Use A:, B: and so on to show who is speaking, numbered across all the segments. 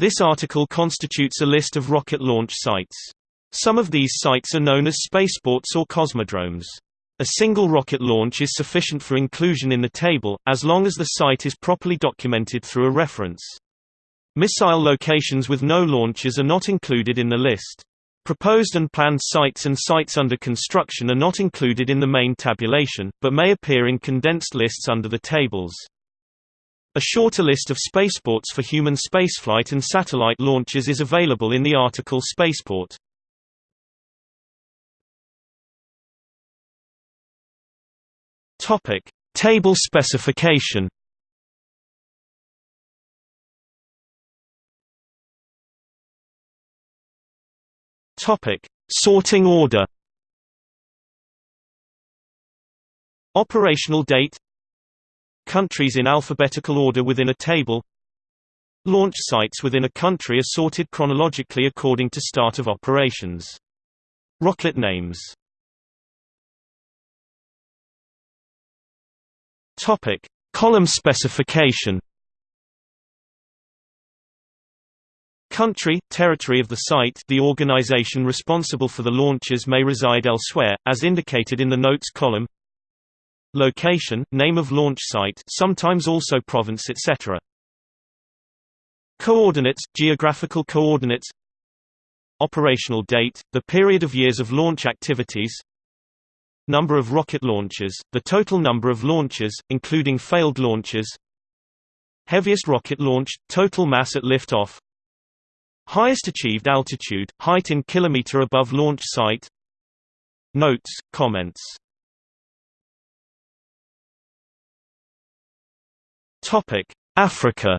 A: This article constitutes a list of rocket launch sites. Some of these sites are known as spaceports or cosmodromes. A single rocket launch is sufficient for inclusion in the table, as long as the site is properly documented through a reference. Missile locations with no launches are not included in the list. Proposed and planned sites and sites under construction are not included in the main tabulation, but may appear in condensed lists under the tables. A shorter list of spaceports for human spaceflight and satellite launches is available in the article Spaceport. Topic: Table specification. Topic: Sorting order. Operational date. Countries in alphabetical order within a table. Launch sites within a country are sorted chronologically according to start of operations. Rocket names. Topic: Column specification. Country, territory of the site the organization responsible for the launches may reside elsewhere, as indicated in the notes column Location, name of launch site sometimes also province etc. Coordinates, geographical coordinates. Operational date, the period of years of launch activities. Number of rocket launches, the total number of launches, including failed launches. Heaviest rocket launch, total mass at liftoff. Highest achieved altitude, height in kilometer above launch site. Notes, comments Topic: Africa.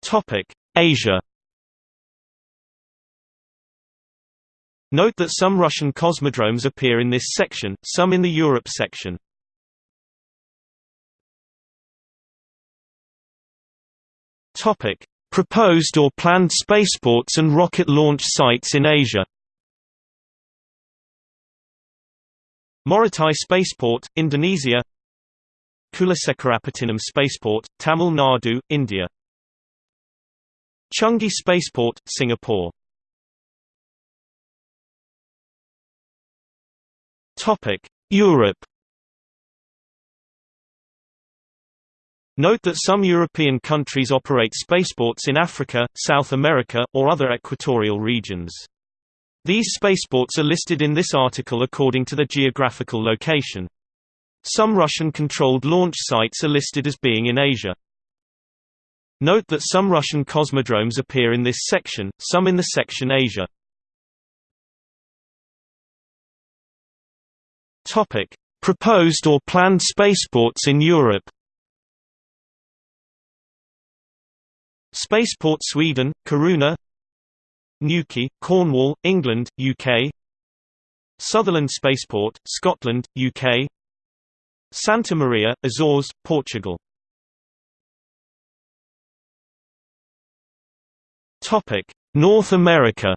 A: Topic: Asia. Note that some Russian cosmodromes appear in this section, some in the Europe section. Topic: Proposed or planned spaceports and rocket launch sites in Asia. Morotai Spaceport, Indonesia. Kulasekarapattinam Spaceport, Tamil Nadu, India. Changi Spaceport, Singapore Europe Note that some European countries operate spaceports in Africa, South America, or other equatorial regions. These spaceports are listed in this article according to their geographical location. Some Russian-controlled launch sites are listed as being in Asia. Note that some Russian cosmodromes appear in this section, some in the section Asia. Topic: Proposed or planned spaceports in Europe. Spaceport Sweden, Kiruna Newquay, Cornwall, England, UK Sutherland Spaceport, Scotland, UK Santa Maria, Azores, Portugal. North America.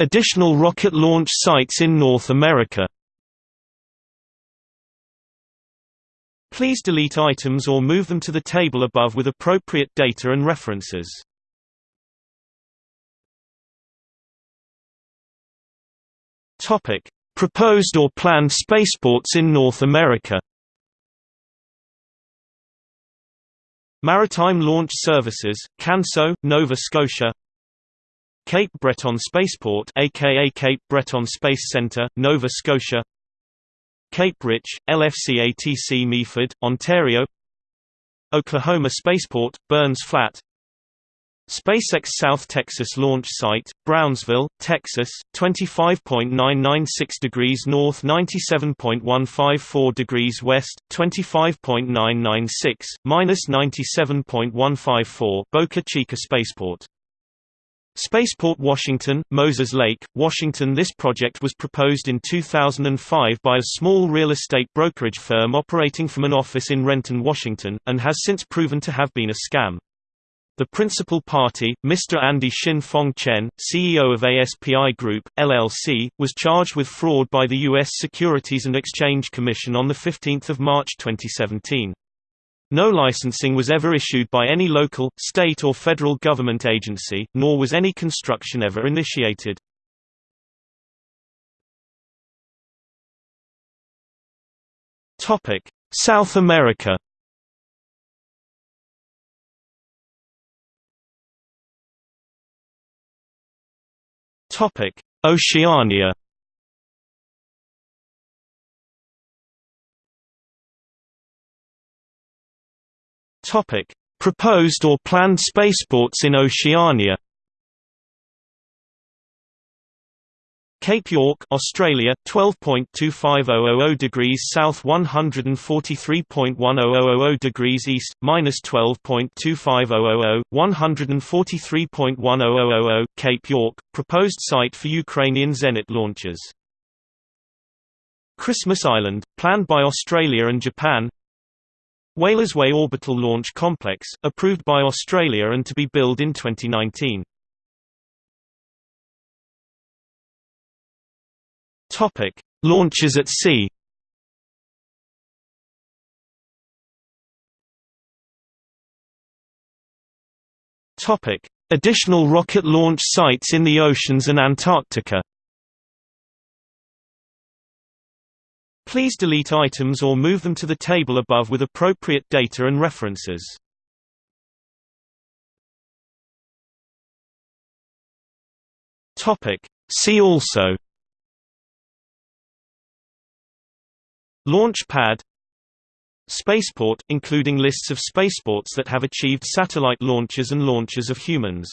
A: Additional rocket launch sites in North America. Please delete items or move them to the table above with appropriate data and references. Topic: Proposed or planned spaceports in North America. Maritime Launch Services, Canso, Nova Scotia Cape Breton Spaceport aka Cape Breton Space Centre, Nova Scotia Cape Rich, LFCATC Meaford, Ontario Oklahoma Spaceport, Burns Flat SpaceX South Texas launch site, Brownsville, Texas, 25.996 degrees north 97.154 degrees west, 25.996, minus 97.154 Boca Chica Spaceport Spaceport Washington, Moses Lake, Washington This project was proposed in 2005 by a small real estate brokerage firm operating from an office in Renton, Washington, and has since proven to have been a scam. The principal party, Mr. Andy Shin Fong Chen, CEO of ASPI Group, LLC, was charged with fraud by the U.S. Securities and Exchange Commission on 15 March 2017. No licensing was ever issued by any local, state or federal government agency, nor was any construction ever initiated. South America Topic: Oceania. Topic: Proposed or planned spaceports in Oceania. Cape York, Australia, 12.25000 degrees south, 143.1000 degrees east, minus 12.25000, 143.1000. Cape York, proposed site for Ukrainian Zenit launchers. Christmas Island, planned by Australia and Japan. Whalers Way Orbital Launch Complex, approved by Australia and to be built in 2019. Topic: Launches at sea. Topic: Additional rocket launch sites in the oceans and Antarctica. Please delete items or move them to the table above with appropriate data and references. See also. Launch pad Spaceport, including lists of spaceports that have achieved satellite launches and launches of humans